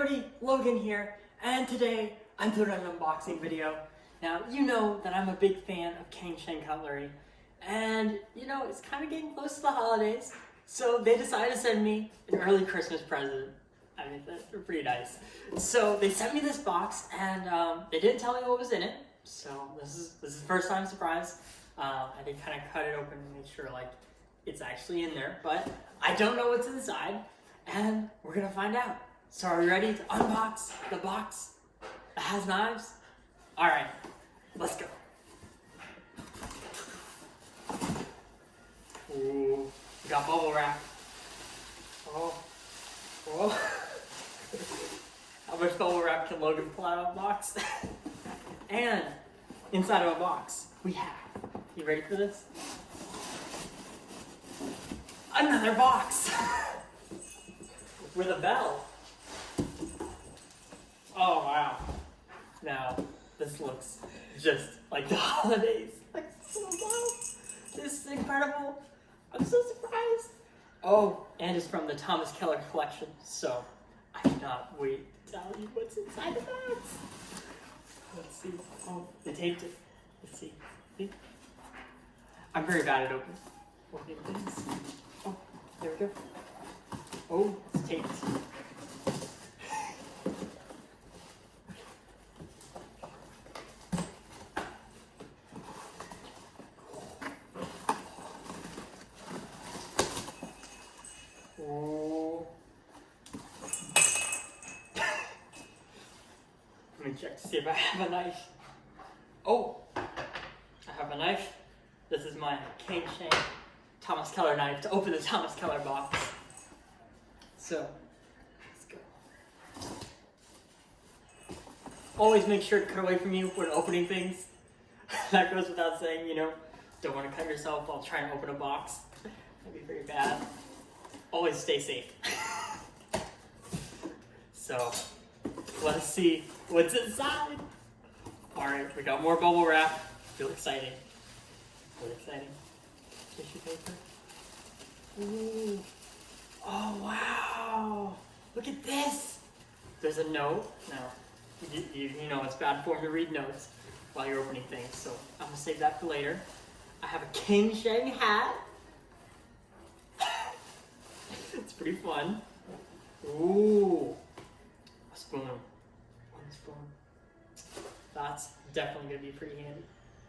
everybody, Logan here, and today I'm doing an unboxing video. Now, you know that I'm a big fan of Cangshan Cutlery, and you know, it's kind of getting close to the holidays, so they decided to send me an early Christmas present. I mean, they're pretty nice. So they sent me this box, and um, they didn't tell me what was in it, so this is this is first time surprise. Uh, I did kind of cut it open to make sure like it's actually in there, but I don't know what's inside, and we're gonna find out. So are we ready to unbox the box that has knives? All right, let's go. Ooh, we got bubble wrap. Oh, oh. How much bubble wrap can Logan pull out of a box? and inside of a box, we have, you ready for this? Another box with a bell. Oh wow. Now, this looks just like the holidays. Like, oh wow. This is incredible. I'm so surprised. Oh, and it's from the Thomas Keller collection, so I cannot wait to tell you what's inside the box. Let's see. Oh, they taped it. Let's see. I'm very bad at opening. Oh, there we go. Oh, it's taped. Check to see if I have a knife. Oh, I have a knife. This is my King Sheng Thomas Keller knife to open the Thomas Keller box. So, let's go. Always make sure to cut away from you when opening things. that goes without saying, you know. Don't want to cut yourself while trying to open a box. That'd be very bad. Always stay safe. so, let's see what's inside. Alright, we got more bubble wrap. Feel exciting. Feel exciting. Tissue paper. Ooh. Oh, wow. Look at this. There's a note. Now, you, you, you know it's bad form to read notes while you're opening things, so I'm to save that for later. I have a Cangshan hat. it's pretty fun. Ooh. A spoon. One spoon. That's definitely to be pretty handy.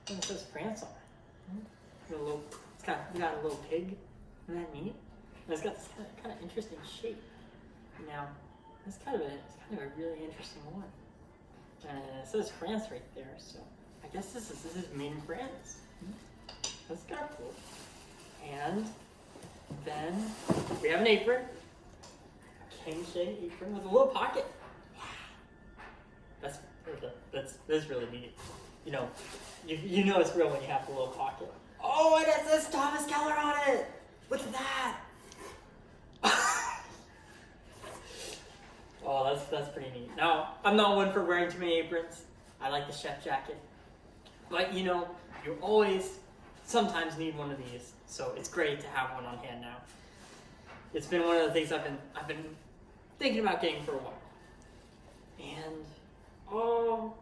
And it says France on it. A little, it's got, got a little pig. Isn't that neat? And it's got this kind of, kind of interesting shape. Now, it's kind of a, it's kind of a really interesting one. And it says France right there, so I guess this is this is made in France. That's kind of cool. And then we have an apron, a Cangshan apron with a little pocket. That's that's that's really neat. You know, you you know it's real when you have the little pocket. Oh, and it says Thomas Keller on it. Look at that. oh, that's that's pretty neat. Now, I'm not one for wearing too many aprons. I like the chef jacket. But you know, you always sometimes need one of these. So it's great to have one on hand now. It's been one of the things I've been I've been thinking about getting for a while. And oh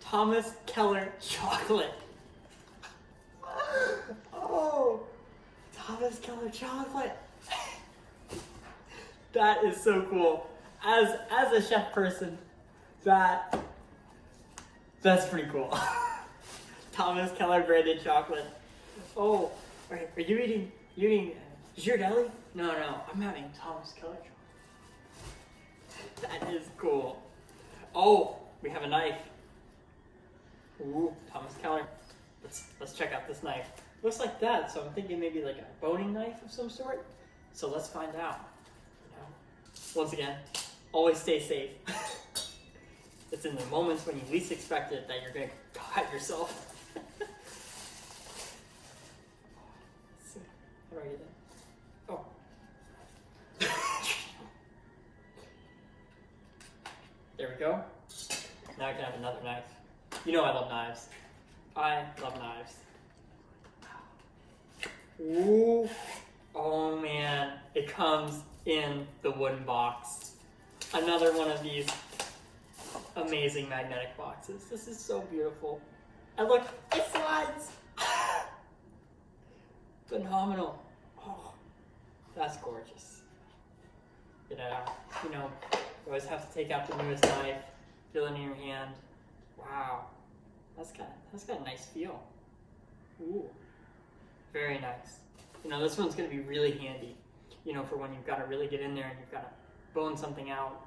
Thomas Keller chocolate. Oh Thomas Keller chocolate. that is so cool. As as a chef person, that that's pretty cool. Thomas Keller branded chocolate. Oh, are, are you eating, you eating uh, Ghirardelli? No, no, I'm having Thomas Keller chocolate. That is cool. Oh, we have a knife. Ooh, Thomas Keller. Let's, let's check out this knife. Looks like that, so I'm thinking maybe like a boning knife of some sort. So let's find out. You know? Once again, always stay safe. it's in the moments when you least expect it that you're gonna cut yourself. How do I get? Oh. there we go. Now I can have another knife. You know I love knives. I love knives. Ooh. Oh man, it comes in the wooden box. another one of these amazing magnetic boxes. This is so beautiful. And look, it slides. Phenomenal. Oh, that's gorgeous. You know, you know, you always have to take out the newest knife, feel it in your hand. Wow, that's got that's got a nice feel. Ooh, very nice. You know, this one's gonna be really handy. You know, for when you've got to really get in there and you've got to bone something out.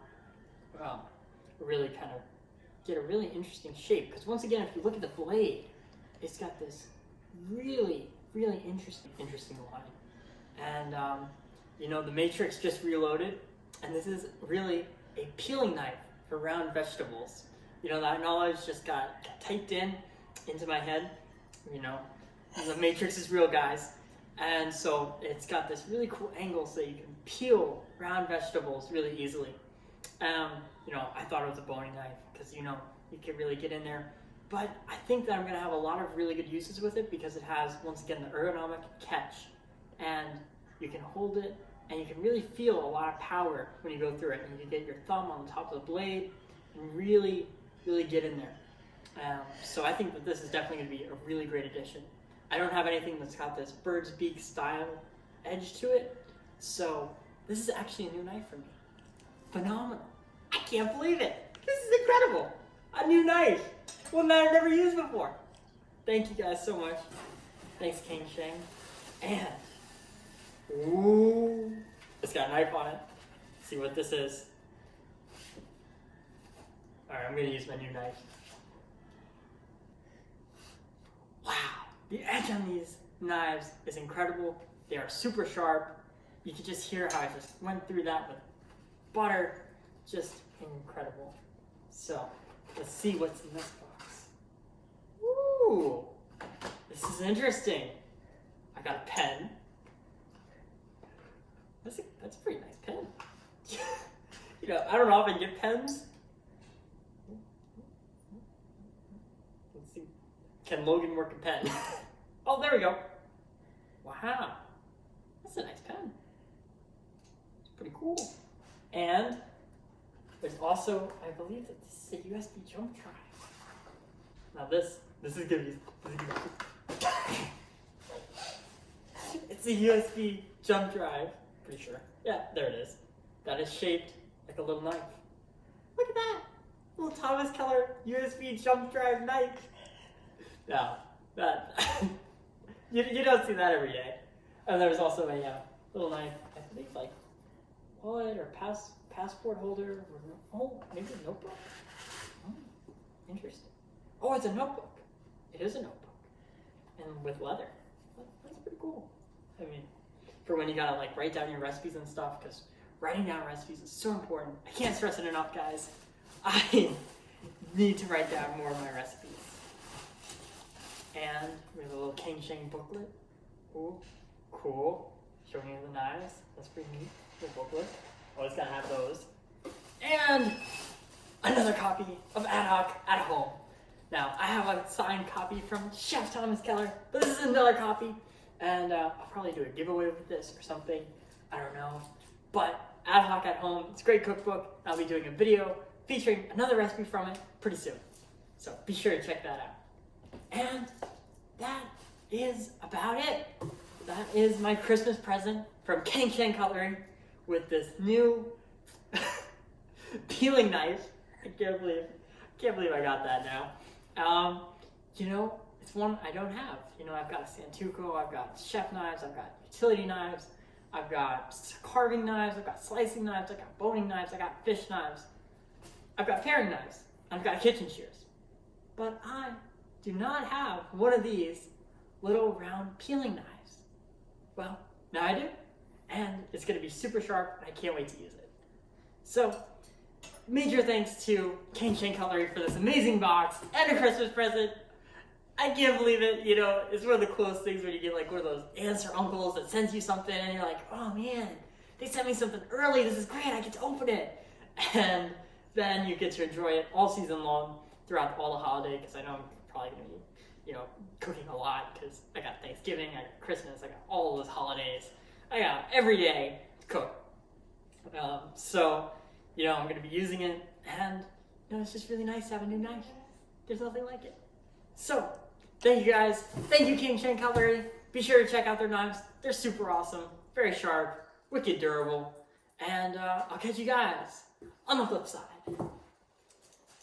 Um, really kind of get a really interesting shape. Because once again, if you look at the blade, it's got this really, really interesting, interesting line. And um, you know, the Matrix just reloaded, and this is really a peeling knife for round vegetables. You know, that knowledge just got typed in into my head. You know, the Matrix is real, guys. And so it's got this really cool angle so you can peel round vegetables really easily. Um, you know, I thought it was a boning knife because, you know, you can really get in there. But I think that I'm going to have a lot of really good uses with it because it has, once again, the ergonomic catch. And you can hold it and you can really feel a lot of power when you go through it. And you can get your thumb on the top of the blade and really, really get in there. Um, so I think that this is definitely going to be a really great addition. I don't have anything that's got this bird's beak style edge to it, so this is actually a new knife for me. Phenomenal. I can't believe it. This is incredible. A new knife. One that I've never used before. Thank you guys so much. Thanks, King Sheng. And, ooh, it's got a knife on it. see what this is. All right, I'm gonna use my new knife. Wow, the edge on these knives is incredible. They are super sharp. You can just hear how I just went through that with butter. Just incredible. So, let's see what's in this box. Ooh, this is interesting. I got a pen. That's a, that's a pretty nice pen. you know, I don't often get pens. Let's see. Can Logan work a pen? oh, there we go. Wow. That's a nice pen. It's pretty cool. And there's also, I believe that this is a USB jump drive. Now this, this is gonna be, this is gonna be it's a USB jump drive, pretty sure. Yeah, there it is. That is shaped like a little knife. Look at that! Little Thomas Keller USB jump drive knife. No, that, you, you don't see that every day. And there's also a uh, little knife, I think like wallet or pass passport holder. Or, oh, maybe a notebook. Oh, interesting. Oh, it's a notebook. It is a notebook, and with leather. That- That's pretty cool. I mean, for when you gotta like write down your recipes and stuff, because writing down recipes is so important. I can't stress it enough, guys. I need to write down more of my recipes. And we have a little Cangshan booklet. Ooh, cool. Showing you the knives. That's pretty neat. The booklet. Always gotta have those. And another copy of Ad Hoc at home. Now, I have a signed copy from Chef Thomas Keller, but this is another copy. And uh, I'll probably do a giveaway with this or something. I don't know. But Ad Hoc at home, it's a great cookbook. I'll be doing a video featuring another recipe from it pretty soon. So be sure to check that out. And that is about it. That is my Christmas present from Cangshan Cutlery with this new peeling knife. I can't believe, can't believe I got that now. Um, you know, it's one I don't have. You know, I've got a Santoku, I've got chef knives, I've got utility knives, I've got carving knives, I've got slicing knives, I've got boning knives, I've got fish knives, I've got paring knives, I've got kitchen shears. But I do not have one of these little round peeling knives. Well, now I do, and it's gonna be super sharp, and I can't wait to use it. So, major thanks to Cangshan Cutlery for this amazing box and a Christmas present. I can't believe it, you know, it's one of the coolest things when you get like one of those aunts or uncles that sends you something and you're like, oh man, they sent me something early, this is great, I get to open it. And then you get to enjoy it all season long throughout all the holiday, because I know I'm probably gonna be, you know, cooking a lot, because I got Thanksgiving, I got Christmas, I got all those holidays. I got every day to cook. Um, so, you know, I'm gonna be using it, and you know, it's just really nice to have a new knife. There's nothing like it. So, thank you guys. Thank you, Cangshan Cutlery. Be sure to check out their knives. They're super awesome, very sharp, wicked durable, and uh, I'll catch you guys on the flip side.